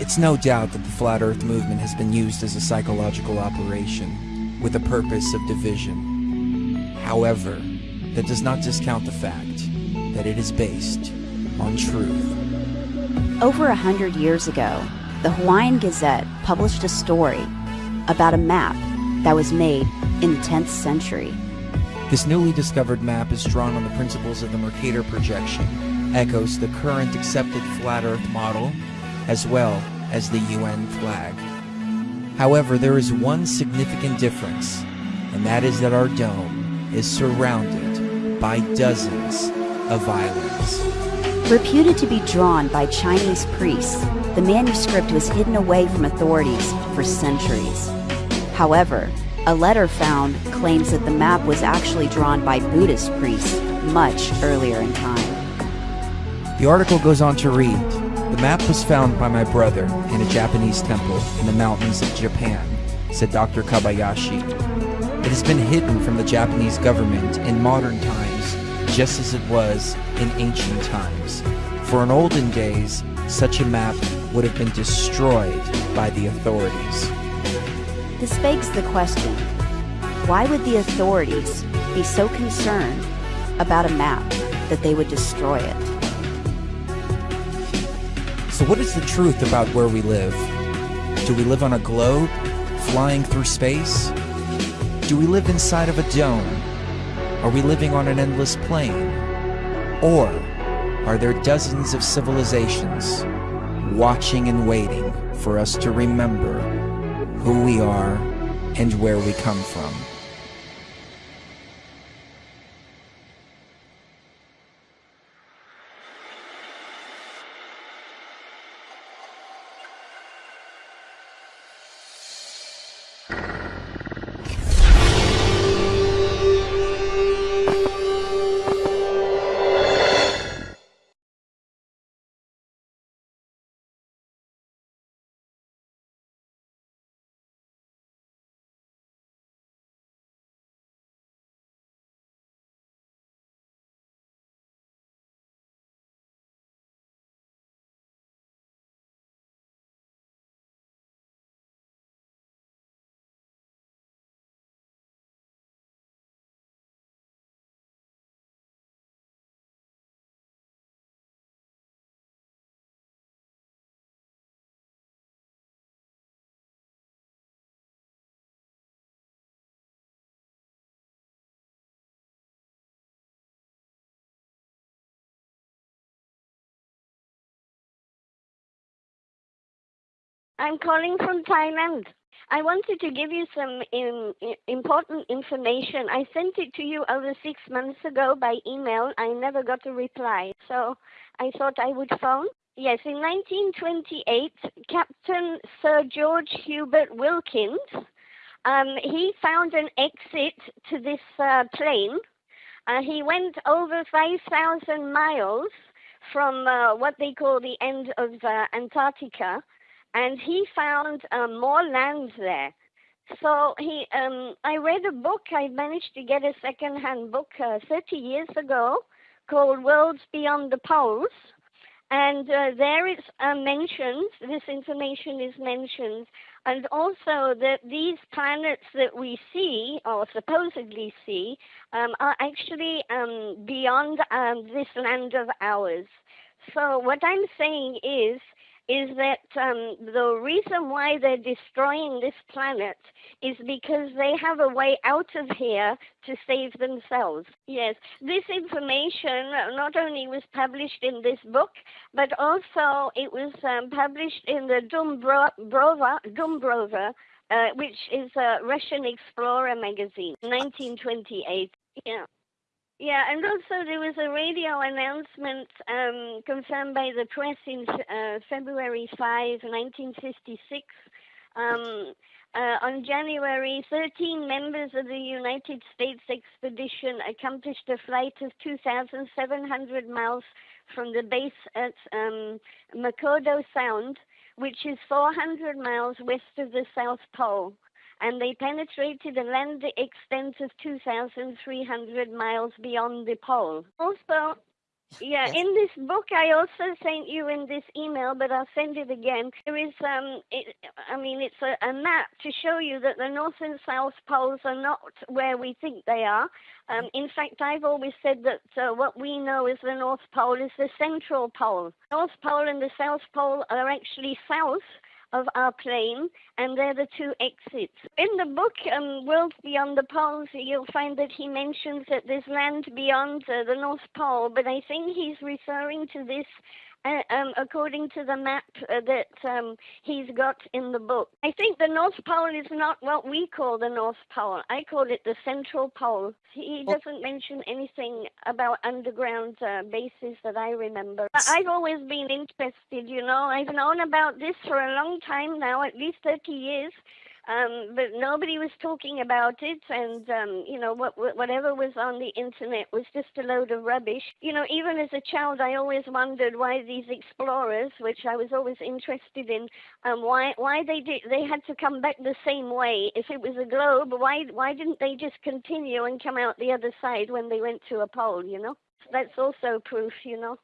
It's no doubt that the Flat Earth movement has been used as a psychological operation with the purpose of division. However, that does not discount the fact that it is based on truth. Over a hundred years ago, the Hawaiian Gazette published a story about a map that was made in the 10th century. This newly discovered map is drawn on the principles of the Mercator projection, echoes the current accepted flat Earth model, as well as the UN flag. However, there is one significant difference, and that is that our dome is surrounded by dozens of islands. Reputed to be drawn by Chinese priests, the manuscript was hidden away from authorities for centuries. However, a letter found claims that the map was actually drawn by Buddhist priests much earlier in time. The article goes on to read The map was found by my brother in a Japanese temple in the mountains of Japan, said Dr. Kobayashi. It has been hidden from the Japanese government in modern times, just as it was in ancient times. For in olden days, such a map would have been destroyed by the authorities. This begs the question why would the authorities be so concerned about a map that they would destroy it? So, what is the truth about where we live? Do we live on a globe, flying through space? Do we live inside of a dome? Are we living on an endless plain? Or are there dozens of civilizations watching and waiting for us to remember who we are, and where we come from. I'm calling from Thailand. I wanted to give you some in, important information. I sent it to you over six months ago by email. I never got a reply, so I thought I would phone. Yes, in 1928, Captain Sir George Hubert Wilkins, um, he found an exit to this uh, plane. Uh, he went over 5,000 miles from uh, what they call the end of uh, Antarctica and he found um, more land there. So he, um, I read a book. I managed to get a second-hand book uh, 30 years ago called Worlds Beyond the Poles, and uh, there is uh, mentioned. This information is mentioned, and also that these planets that we see or supposedly see um, are actually um, beyond um, this land of ours. So what I'm saying is is that um, the reason why they're destroying this planet is because they have a way out of here to save themselves. Yes, this information not only was published in this book, but also it was um, published in the Dumbrova, Dumbrova uh, which is a Russian explorer magazine, 1928. Yeah. Yeah, and also there was a radio announcement um, confirmed by the press in uh, February 5, 1956. Um, uh, on January, 13 members of the United States expedition accomplished a flight of 2,700 miles from the base at um, Sound, which is 400 miles west of the South Pole and they penetrated a land the extent of 2,300 miles beyond the pole. Also, Yeah, Yes. in this book, I also sent you in this email, but I'll send it again. There is, um, it, I mean, it's a, a map to show you that the North and South poles are not where we think they are. Um, in fact, I've always said that uh, what we know as the North Pole is the central pole. North Pole and the South Pole are actually south of our plane, and they're the two exits. In the book, um, Worlds Beyond the Poles, you'll find that he mentions that there's land beyond uh, the North Pole, but I think he's referring to this. Uh, um, according to the map uh, that um, he's got in the book, I think the North Pole is not what we call the North Pole. I call it the Central Pole. He Well- doesn't mention anything about underground uh, bases that I remember. But I've always been interested, you know. I've known about this for a long time now, at least 30 years. Um, but nobody was talking about it, and um, you know what, what, whatever was on the internet was just a load of rubbish. You know, even as a child, I always wondered why these explorers, which I was always interested in, um, why why they did they had to come back the same way. If it was a globe, why why didn't they just continue and come out the other side when they went to a pole? You know, that's also proof. You know.